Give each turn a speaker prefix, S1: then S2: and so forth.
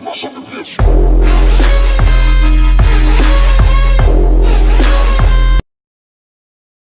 S1: motherfucking bitch.